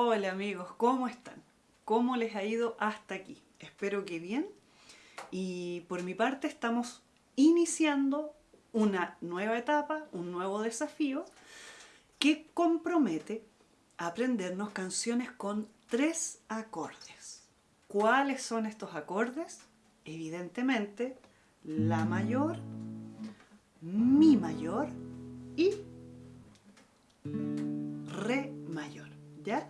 Hola amigos, ¿cómo están? ¿Cómo les ha ido hasta aquí? Espero que bien. Y por mi parte estamos iniciando una nueva etapa, un nuevo desafío que compromete aprendernos canciones con tres acordes. ¿Cuáles son estos acordes? Evidentemente, La mayor, Mi mayor y Re mayor. ¿ya?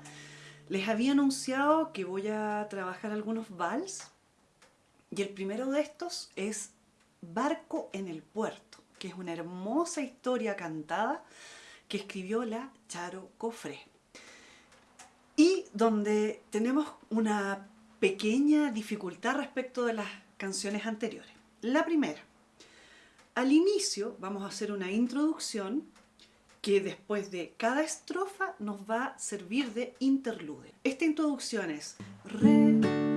Les había anunciado que voy a trabajar algunos vals y el primero de estos es Barco en el puerto, que es una hermosa historia cantada que escribió la Charo Cofré. Y donde tenemos una pequeña dificultad respecto de las canciones anteriores. La primera, al inicio vamos a hacer una introducción que después de cada estrofa nos va a servir de interlude. Esta introducción es Re,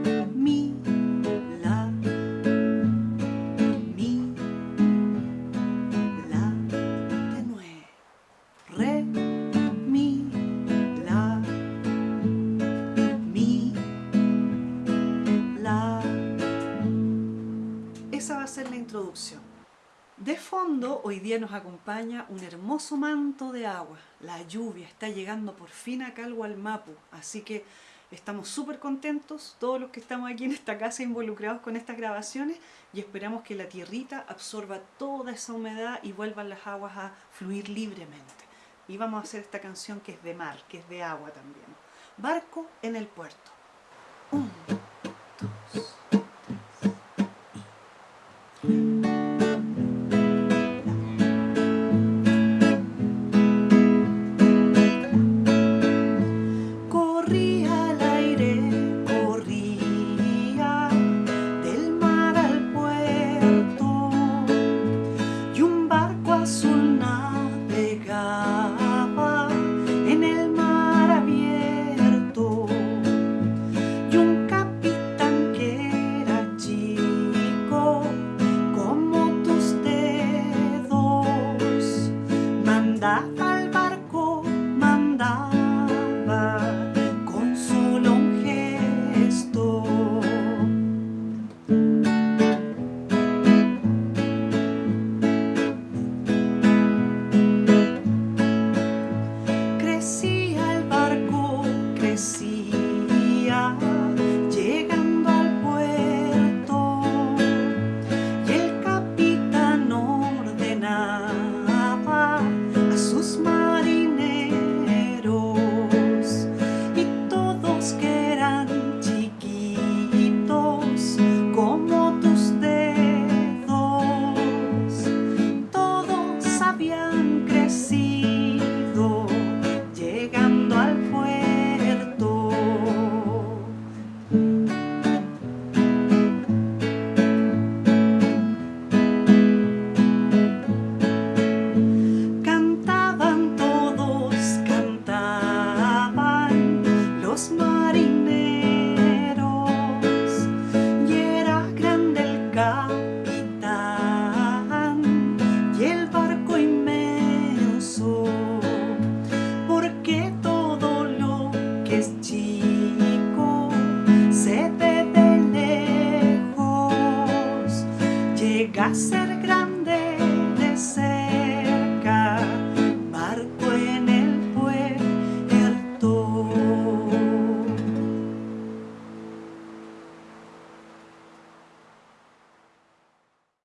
De fondo, hoy día nos acompaña un hermoso manto de agua. La lluvia está llegando por fin acá al Gualmapu, así que estamos súper contentos, todos los que estamos aquí en esta casa involucrados con estas grabaciones y esperamos que la tierrita absorba toda esa humedad y vuelvan las aguas a fluir libremente. Y vamos a hacer esta canción que es de mar, que es de agua también. Barco en el puerto. llega a ser grande.